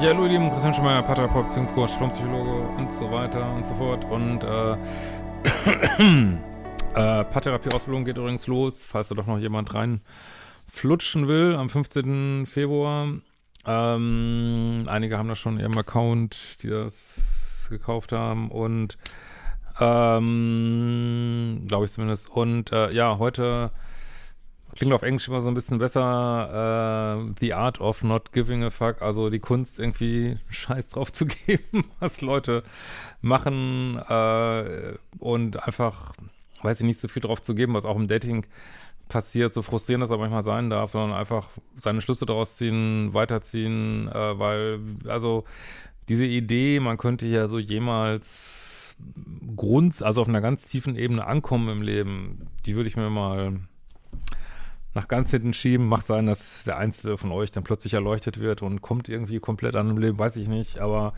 Ja, hallo ihr Lieben, Christian Schemeier, Paartherapeut, Beziehungscoach, Psychologe und so weiter und so fort. Und äh, äh, Paartherapie-Ausbildung geht übrigens los, falls da doch noch jemand reinflutschen will, am 15. Februar. Ähm, einige haben da schon in ihrem Account, die das gekauft haben und ähm, glaube ich zumindest. Und äh, ja, heute klingt auf Englisch immer so ein bisschen besser, äh, The Art of Not Giving a Fuck, also die Kunst irgendwie Scheiß drauf zu geben, was Leute machen äh, und einfach, weiß ich nicht, so viel drauf zu geben, was auch im Dating passiert, so frustrierend das auch manchmal sein darf, sondern einfach seine Schlüsse daraus ziehen, weiterziehen, äh, weil, also diese Idee, man könnte ja so jemals Grund, also auf einer ganz tiefen Ebene ankommen im Leben, die würde ich mir mal nach ganz hinten schieben. Mag sein, dass der Einzelne von euch dann plötzlich erleuchtet wird und kommt irgendwie komplett an dem Leben, weiß ich nicht. Aber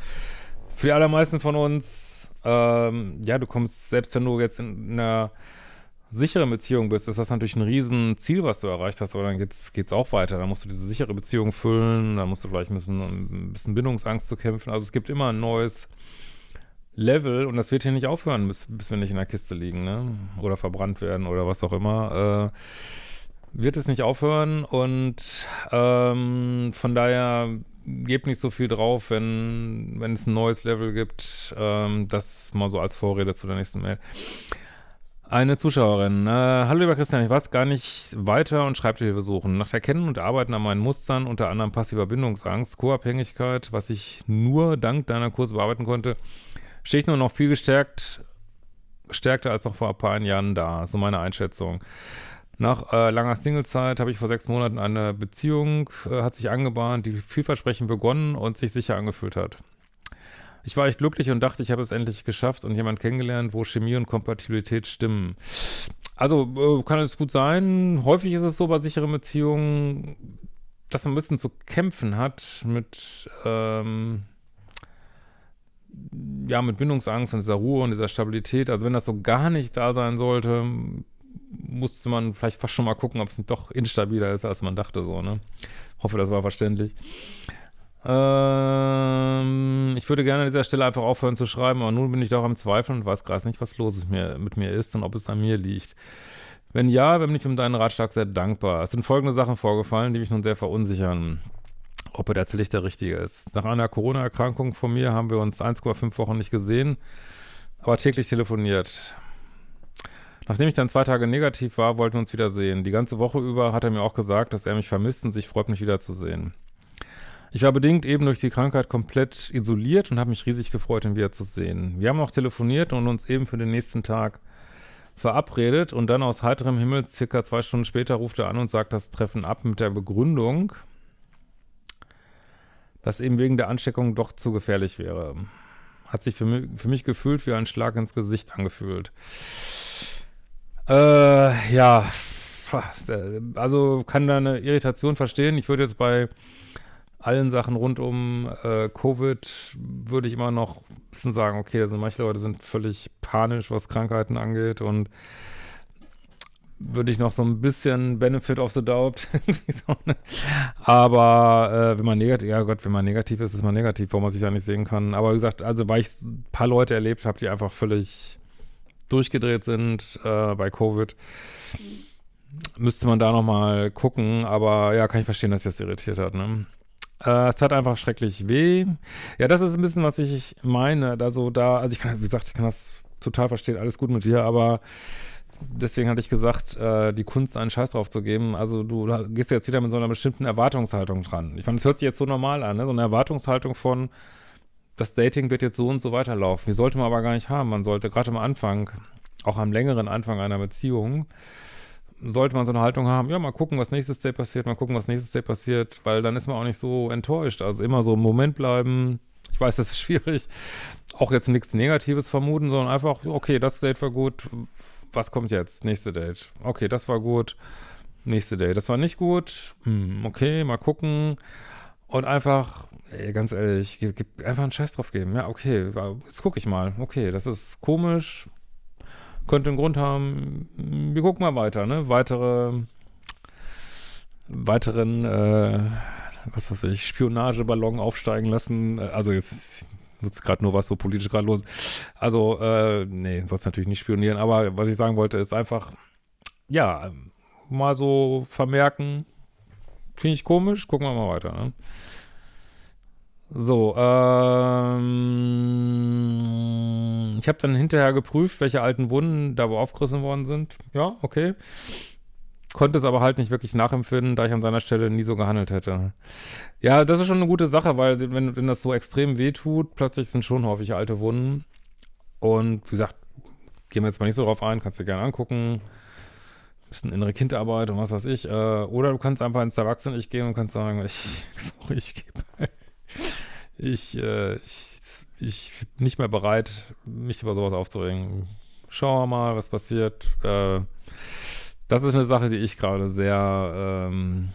für die allermeisten von uns, ähm, ja, du kommst, selbst wenn du jetzt in einer sicheren Beziehung bist, ist das natürlich ein Riesenziel, was du erreicht hast, aber dann geht's, geht's auch weiter. Dann musst du diese sichere Beziehung füllen, dann musst du vielleicht ein bisschen, ein bisschen Bindungsangst zu kämpfen. Also es gibt immer ein neues Level und das wird hier nicht aufhören, bis, bis wir nicht in der Kiste liegen, ne? Oder verbrannt werden oder was auch immer. Äh, wird es nicht aufhören und ähm, von daher gebt nicht so viel drauf, wenn, wenn es ein neues Level gibt. Ähm, das mal so als Vorrede zu der nächsten Mail. Eine Zuschauerin. Äh, Hallo lieber Christian, ich weiß gar nicht weiter und schreibe Hilfe suchen. Nach Erkennen und Arbeiten an meinen Mustern, unter anderem passiver Bindungsangst, Co-Abhängigkeit, was ich nur dank deiner Kurse bearbeiten konnte, stehe ich nur noch viel gestärkt, gestärkter als noch vor ein paar Jahren da. So meine Einschätzung. Nach äh, langer Singlezeit habe ich vor sechs Monaten eine Beziehung, äh, hat sich angebahnt, die vielversprechend begonnen und sich sicher angefühlt hat. Ich war echt glücklich und dachte, ich habe es endlich geschafft und jemand kennengelernt, wo Chemie und Kompatibilität stimmen. Also äh, kann es gut sein. Häufig ist es so bei sicheren Beziehungen, dass man ein bisschen zu kämpfen hat mit, ähm, ja, mit Bindungsangst und dieser Ruhe und dieser Stabilität. Also wenn das so gar nicht da sein sollte, musste man vielleicht fast schon mal gucken, ob es nicht doch instabiler ist, als man dachte, so, ne? Hoffe, das war verständlich. Ähm, ich würde gerne an dieser Stelle einfach aufhören zu schreiben, aber nun bin ich doch am Zweifeln und weiß gerade nicht, was los ist mir, mit mir ist und ob es an mir liegt. Wenn ja, bin ich um deinen Ratschlag sehr dankbar. Es sind folgende Sachen vorgefallen, die mich nun sehr verunsichern, ob er tatsächlich der Richtige ist. Nach einer Corona-Erkrankung von mir haben wir uns 1,5 Wochen nicht gesehen, aber täglich telefoniert. Nachdem ich dann zwei Tage negativ war, wollten wir uns wieder sehen. Die ganze Woche über hat er mir auch gesagt, dass er mich vermisst und sich freut, mich wiederzusehen. Ich war bedingt eben durch die Krankheit komplett isoliert und habe mich riesig gefreut, ihn wiederzusehen. Wir haben auch telefoniert und uns eben für den nächsten Tag verabredet und dann aus heiterem Himmel, circa zwei Stunden später, ruft er an und sagt das Treffen ab mit der Begründung, dass eben wegen der Ansteckung doch zu gefährlich wäre. Hat sich für mich, für mich gefühlt wie ein Schlag ins Gesicht angefühlt. Äh, ja, also kann da eine Irritation verstehen. Ich würde jetzt bei allen Sachen rund um äh, Covid würde ich immer noch ein bisschen sagen, okay, da sind manche Leute sind völlig panisch, was Krankheiten angeht und würde ich noch so ein bisschen Benefit of the Doubt. Aber äh, wenn man negativ, ja Gott, wenn man negativ ist, ist man negativ, wo man sich da nicht sehen kann. Aber wie gesagt, also weil ich ein paar Leute erlebt habe, die einfach völlig durchgedreht sind äh, bei Covid. Müsste man da nochmal gucken, aber ja, kann ich verstehen, dass sich das irritiert hat, ne? Äh, es hat einfach schrecklich weh. Ja, das ist ein bisschen, was ich meine. Da so da, also ich kann, wie gesagt, ich kann das total verstehen, alles gut mit dir, aber deswegen hatte ich gesagt, äh, die Kunst einen Scheiß drauf zu geben. Also du gehst jetzt wieder mit so einer bestimmten Erwartungshaltung dran. Ich fand, es hört sich jetzt so normal an, ne? So eine Erwartungshaltung von, das Dating wird jetzt so und so weiterlaufen. Die sollte man aber gar nicht haben. Man sollte gerade am Anfang, auch am längeren Anfang einer Beziehung, sollte man so eine Haltung haben, ja, mal gucken, was nächstes Date passiert, mal gucken, was nächstes Date passiert, weil dann ist man auch nicht so enttäuscht. Also immer so im Moment bleiben. Ich weiß, das ist schwierig. Auch jetzt nichts Negatives vermuten, sondern einfach, okay, das Date war gut. Was kommt jetzt? Nächste Date. Okay, das war gut. Nächste Date. Das war nicht gut. Hm, okay, mal gucken. Und einfach ey, ganz ehrlich, gib, gib einfach einen Scheiß drauf geben. Ja, okay, jetzt gucke ich mal. Okay, das ist komisch. Könnte einen Grund haben. Wir gucken mal weiter, ne? Weitere, weiteren, äh, was weiß ich, Spionageballon aufsteigen lassen. Also jetzt nutze gerade nur was so politisch gerade los. Also, äh, nee, sollst natürlich nicht spionieren. Aber was ich sagen wollte, ist einfach, ja, mal so vermerken, finde ich komisch, gucken wir mal weiter. Ne? So, ähm, ich habe dann hinterher geprüft, welche alten Wunden da wo aufgerissen worden sind. Ja, okay. Konnte es aber halt nicht wirklich nachempfinden, da ich an seiner Stelle nie so gehandelt hätte. Ja, das ist schon eine gute Sache, weil wenn, wenn das so extrem weh tut, plötzlich sind schon häufig alte Wunden. Und wie gesagt, gehen wir jetzt mal nicht so drauf ein, kannst du dir gerne angucken. Bisschen innere Kindarbeit und was weiß ich. Äh, oder du kannst einfach ins Erwachsenen-Ich gehen und kannst sagen, ich, sorry, ich gebe ich, äh, ich, ich bin nicht mehr bereit, mich über sowas aufzuregen. Schauen wir mal, was passiert. Äh, das ist eine Sache, die ich gerade sehr, ähm,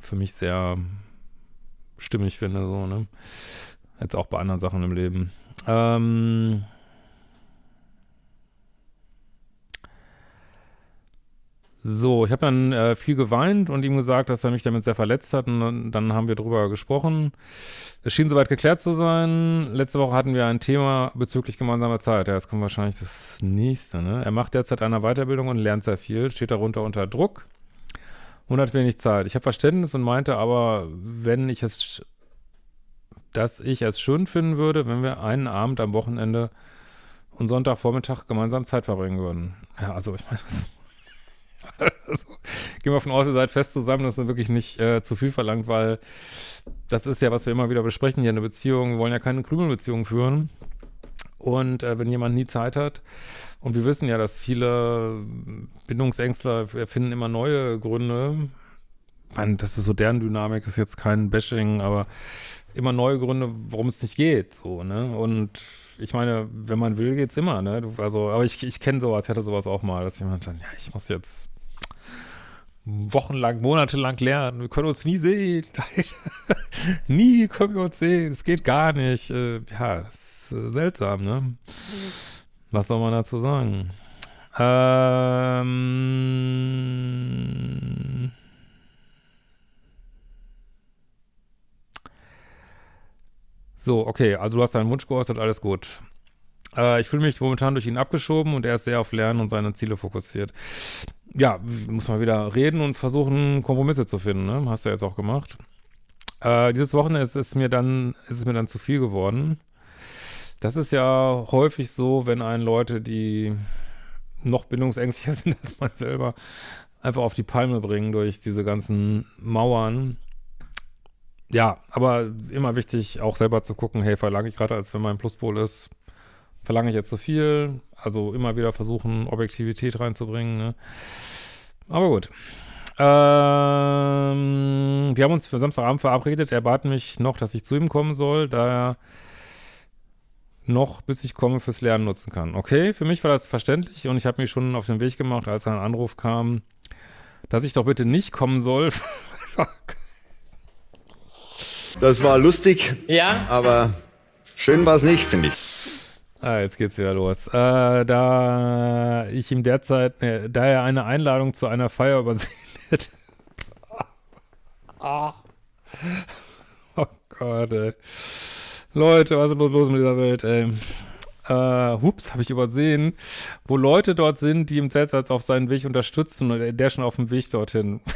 für mich sehr stimmig finde, so, ne? Jetzt auch bei anderen Sachen im Leben. Ähm, So, ich habe dann äh, viel geweint und ihm gesagt, dass er mich damit sehr verletzt hat und dann, dann, haben wir drüber gesprochen. Es schien soweit geklärt zu sein. Letzte Woche hatten wir ein Thema bezüglich gemeinsamer Zeit. Ja, jetzt kommt wahrscheinlich das nächste, ne? Er macht derzeit eine Weiterbildung und lernt sehr viel, steht darunter unter Druck und hat wenig Zeit. Ich habe Verständnis und meinte aber, wenn ich es, dass ich es schön finden würde, wenn wir einen Abend am Wochenende und Sonntagvormittag gemeinsam Zeit verbringen würden. Ja, also ich meine, was also, gehen wir von aus, ihr seid fest zusammen, das ist wirklich nicht äh, zu viel verlangt, weil das ist ja, was wir immer wieder besprechen hier in Beziehung. Wir wollen ja keine Krümelbeziehung führen. Und äh, wenn jemand nie Zeit hat, und wir wissen ja, dass viele Bindungsängstler finden immer neue Gründe. Meine, das ist so deren Dynamik, ist jetzt kein Bashing, aber immer neue Gründe, warum es nicht geht. So, ne? Und ich meine, wenn man will, geht's immer, ne? Also, aber ich, ich kenne sowas, ich hatte sowas auch mal, dass jemand dann, ja, ich muss jetzt wochenlang, monatelang lernen. Wir können uns nie sehen. nie können wir uns sehen. Es geht gar nicht. Äh, ja, ist äh, seltsam, ne? Was soll man dazu sagen? Ähm. So, okay, also du hast deinen Wunsch geäußert, alles gut. Äh, ich fühle mich momentan durch ihn abgeschoben und er ist sehr auf Lernen und seine Ziele fokussiert ja, muss man wieder reden und versuchen, Kompromisse zu finden, ne? Hast du ja jetzt auch gemacht. Äh, dieses Wochenende ist es mir dann, ist es mir dann zu viel geworden. Das ist ja häufig so, wenn einen Leute, die noch bindungsängstlicher sind als man selber, einfach auf die Palme bringen durch diese ganzen Mauern. Ja, aber immer wichtig, auch selber zu gucken, hey, verlange ich gerade, als wenn mein Pluspol ist, verlange ich jetzt zu so viel? Also immer wieder versuchen, Objektivität reinzubringen. Ne? Aber gut. Ähm, wir haben uns für Samstagabend verabredet. Er bat mich noch, dass ich zu ihm kommen soll, da er noch, bis ich komme, fürs Lernen nutzen kann. Okay, für mich war das verständlich und ich habe mich schon auf den Weg gemacht, als ein Anruf kam, dass ich doch bitte nicht kommen soll. das war lustig, ja, aber schön war es nicht, finde ich. Ah, jetzt geht's wieder los. Äh, da ich ihm derzeit, äh, da er eine Einladung zu einer Feier übersehen hätte. ah. Oh Gott, ey. Leute, was ist los mit dieser Welt, ey? Äh, hups, habe ich übersehen, wo Leute dort sind, die ihm derzeit auf seinen Weg unterstützen und der schon auf dem Weg dorthin.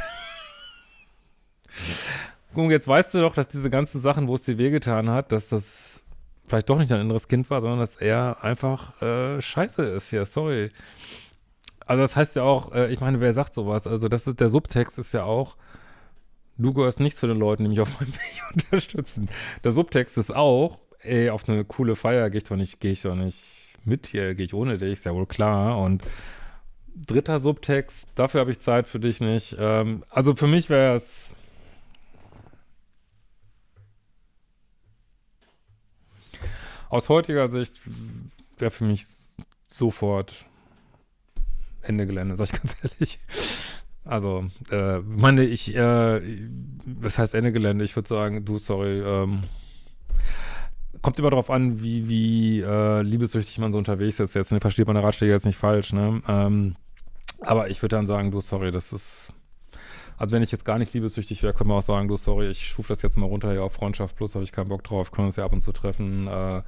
Guck, jetzt weißt du doch, dass diese ganzen Sachen, wo es dir wehgetan hat, dass das vielleicht doch nicht ein inneres Kind war, sondern dass er einfach äh, scheiße ist hier, sorry. Also das heißt ja auch, äh, ich meine, wer sagt sowas? Also das ist, der Subtext ist ja auch, du gehörst nicht zu den Leuten, die mich auf meinem Weg unterstützen. Der Subtext ist auch, ey, auf eine coole Feier gehe ich doch nicht, gehe ich doch nicht mit hier, gehe ich ohne dich, ist ja wohl klar. Und dritter Subtext, dafür habe ich Zeit für dich nicht. Ähm, also für mich wäre es Aus heutiger Sicht wäre für mich sofort Ende Gelände, sag ich ganz ehrlich. Also, äh, meine ich, äh, was heißt Ende Gelände? Ich würde sagen, du, sorry, ähm, kommt immer darauf an, wie, wie äh, liebessüchtig man so unterwegs ist jetzt. Ne? Versteht meine Ratschläge jetzt nicht falsch, ne? Ähm, aber ich würde dann sagen, du, sorry, das ist Also wenn ich jetzt gar nicht liebessüchtig wäre, können wir auch sagen, du, sorry, ich schuf das jetzt mal runter hier auf Freundschaft plus, habe ich keinen Bock drauf, können uns ja ab und zu treffen. Äh,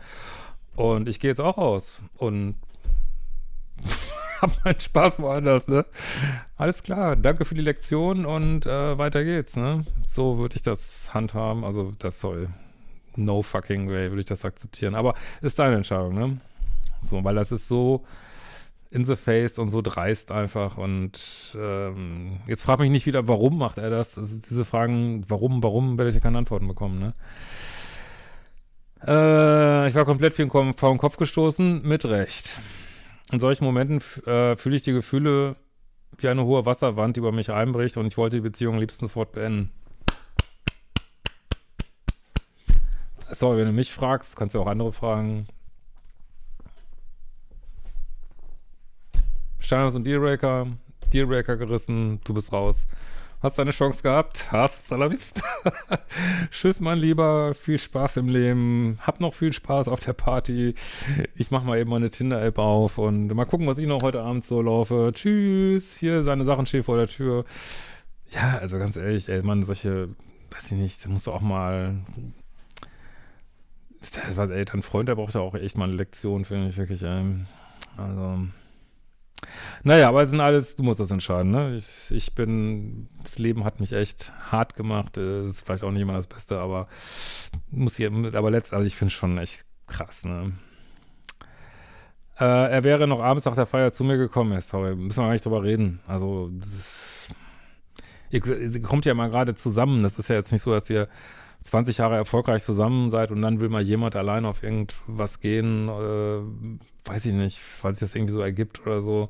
und ich gehe jetzt auch raus und hab meinen Spaß woanders, ne? Alles klar, danke für die Lektion und äh, weiter geht's, ne? So würde ich das handhaben, also das soll no fucking way würde ich das akzeptieren, aber ist deine Entscheidung, ne? So, weil das ist so in the face und so dreist einfach und ähm, jetzt frag mich nicht wieder, warum macht er das? Also diese Fragen, warum, warum, werde ich ja keine Antworten bekommen, ne? Äh, ich war komplett vor den Kopf gestoßen, mit Recht. In solchen Momenten äh, fühle ich die Gefühle wie eine hohe Wasserwand, die über mich einbricht und ich wollte die Beziehung am liebsten sofort beenden. Sorry, wenn du mich fragst, kannst du auch andere fragen. Steiners und Dealbreaker, Dealbreaker gerissen, du bist raus. Hast deine Chance gehabt? Hast, la vista. Tschüss, mein Lieber. Viel Spaß im Leben. Hab noch viel Spaß auf der Party. Ich mach mal eben meine Tinder-App auf und mal gucken, was ich noch heute Abend so laufe. Tschüss. Hier, seine Sachen stehen vor der Tür. Ja, also ganz ehrlich, ey, man, solche, weiß ich nicht, da musst du auch mal was, ey, dein Freund, der braucht ja auch echt mal eine Lektion, finde ich wirklich, ey. Also, naja, aber es sind alles, du musst das entscheiden, ne? Ich, ich bin, das Leben hat mich echt hart gemacht. Äh, ist vielleicht auch nicht immer das Beste, aber muss hier, aber letztlich, also ich finde es schon echt krass, ne? Äh, er wäre noch abends nach der Feier zu mir gekommen, ja, sorry, müssen wir gar nicht drüber reden. Also, das ist, ihr, ihr kommt ja mal gerade zusammen. Das ist ja jetzt nicht so, dass ihr 20 Jahre erfolgreich zusammen seid und dann will mal jemand allein auf irgendwas gehen, äh, weiß ich nicht, weil sich das irgendwie so ergibt oder so.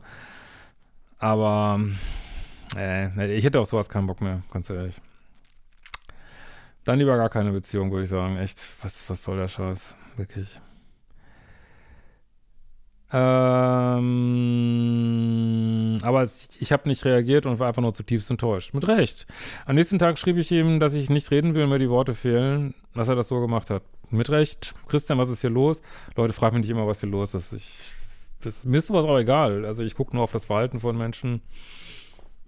Aber äh, ich hätte auf sowas keinen Bock mehr, ganz ehrlich. Dann lieber gar keine Beziehung, würde ich sagen. Echt, was, was soll der Scheiß? Wirklich. Ähm, aber ich habe nicht reagiert und war einfach nur zutiefst enttäuscht. Mit Recht. Am nächsten Tag schrieb ich ihm, dass ich nicht reden will, mir die Worte fehlen, dass er das so gemacht hat. Mit Recht. Christian, was ist hier los? Leute, fragen mich nicht immer, was hier los ist. Ich, das, mir ist sowas auch egal. Also ich gucke nur auf das Verhalten von Menschen.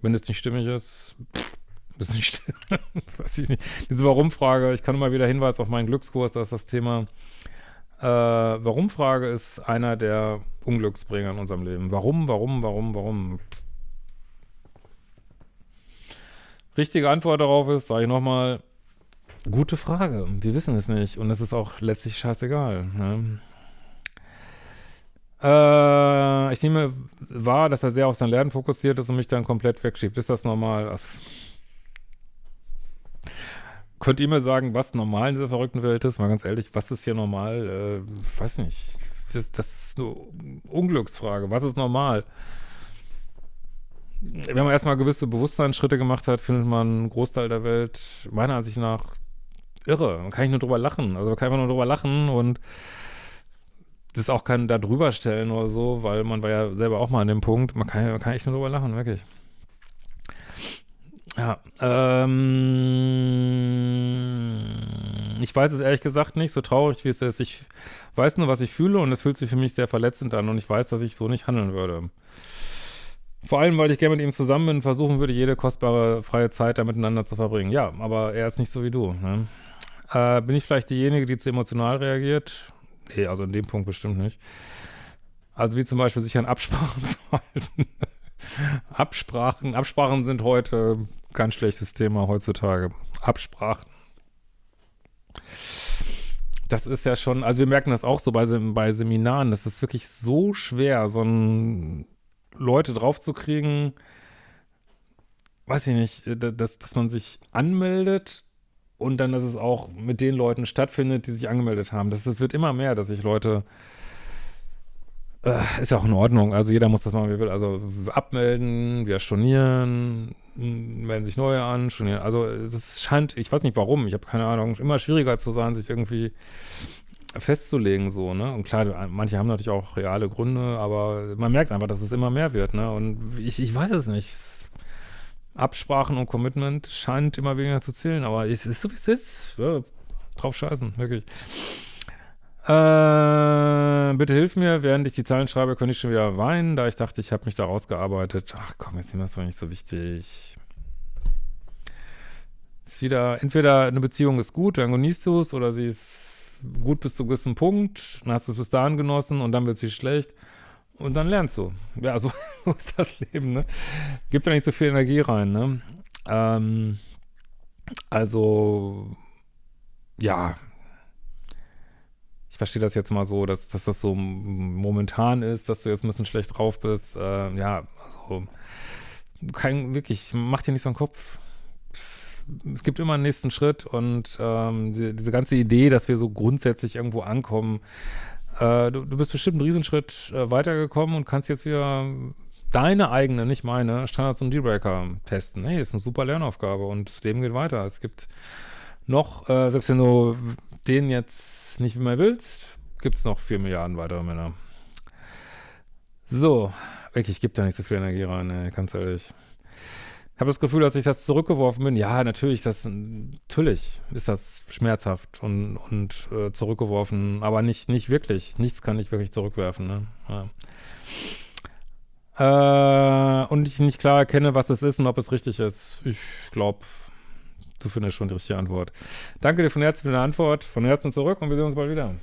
Wenn es nicht stimmig ist, ist nicht stimmig. weiß ich nicht. Diese Warum-Frage, ich kann immer wieder Hinweis auf meinen Glückskurs, das ist das Thema äh, Warum-Frage ist einer der Unglücksbringer in unserem Leben. Warum, warum, warum, warum? Richtige Antwort darauf ist, sage ich nochmal, gute Frage. Wir wissen es nicht und es ist auch letztlich scheißegal. Ne? Äh, ich nehme wahr, dass er sehr auf sein Lernen fokussiert ist und mich dann komplett wegschiebt. Ist das normal? Also, Könnt ihr mir sagen, was normal in dieser verrückten Welt ist? Mal ganz ehrlich, was ist hier normal? Äh, weiß nicht. Das, das ist eine Unglücksfrage. Was ist normal? Wenn man erstmal gewisse Bewusstseinsschritte gemacht hat, findet man einen Großteil der Welt meiner Ansicht nach irre. Man kann nicht nur drüber lachen. Also man kann einfach nur drüber lachen und das auch kein da drüber stellen oder so, weil man war ja selber auch mal an dem Punkt. Man kann, man kann echt nur drüber lachen, wirklich. Ja, ähm, ich weiß es ehrlich gesagt nicht, so traurig wie es ist. Ich weiß nur, was ich fühle und es fühlt sich für mich sehr verletzend an und ich weiß, dass ich so nicht handeln würde. Vor allem, weil ich gerne mit ihm zusammen bin und versuchen würde, jede kostbare freie Zeit da miteinander zu verbringen. Ja, aber er ist nicht so wie du. Ne? Äh, bin ich vielleicht diejenige, die zu emotional reagiert? Nee, also in dem Punkt bestimmt nicht. Also wie zum Beispiel sich an Absprachen zu halten. Absprachen, Absprachen sind heute Ganz schlechtes Thema heutzutage. Absprachen. Das ist ja schon, also wir merken das auch so bei, bei Seminaren, das ist wirklich so schwer, so ein Leute draufzukriegen, weiß ich nicht, dass, dass man sich anmeldet und dann, dass es auch mit den Leuten stattfindet, die sich angemeldet haben. Das, das wird immer mehr, dass sich Leute äh, ist ja auch in Ordnung. Also jeder muss das machen, wie er will. Also abmelden, wieder stornieren, melden sich neue an, stornieren. Also das scheint, ich weiß nicht warum, ich habe keine Ahnung, immer schwieriger zu sein, sich irgendwie festzulegen so, ne? Und klar, manche haben natürlich auch reale Gründe, aber man merkt einfach, dass es immer mehr wird, ne? Und ich, ich weiß es nicht. Absprachen und Commitment scheint immer weniger zu zählen, aber es ist so, wie es ist. Ja, drauf scheißen, wirklich. Äh, bitte hilf mir, während ich die Zahlen schreibe, könnte ich schon wieder weinen, da ich dachte, ich habe mich da rausgearbeitet. Ach komm, jetzt ist das doch nicht so wichtig. Ist wieder, entweder eine Beziehung ist gut, dann genießt du es, oder sie ist gut bis zu gewissen Punkt, dann hast du es bis dahin genossen und dann wird sie schlecht und dann lernst du. Ja, so ist das Leben, ne? Gibt ja nicht so viel Energie rein, ne? Ähm, also, ja, verstehe das jetzt mal so, dass, dass das so momentan ist, dass du jetzt ein bisschen schlecht drauf bist. Äh, ja, also, kein, wirklich, mach dir nicht so einen Kopf. Es, gibt immer einen nächsten Schritt und ähm, die, diese ganze Idee, dass wir so grundsätzlich irgendwo ankommen, äh, du, du, bist bestimmt einen Riesenschritt äh, weitergekommen und kannst jetzt wieder deine eigene, nicht meine, Standards und Dealbreaker testen. Hey, ist eine super Lernaufgabe und das Leben geht weiter. Es gibt noch, äh, selbst wenn du den jetzt nicht mehr willst, gibt es noch vier Milliarden weitere Männer. So, wirklich, gibt da nicht so viel Energie rein, ey, ganz ehrlich. Ich habe das Gefühl, dass ich das zurückgeworfen bin. Ja, natürlich, das, natürlich ist das schmerzhaft und, und äh, zurückgeworfen, aber nicht, nicht wirklich. Nichts kann ich wirklich zurückwerfen. Ne? Ja äh, und ich nicht klar erkenne, was es ist und ob es richtig ist. Ich glaube, Du findest schon die richtige Antwort. Danke dir von Herzen für deine Antwort. Von Herzen zurück und wir sehen uns bald wieder.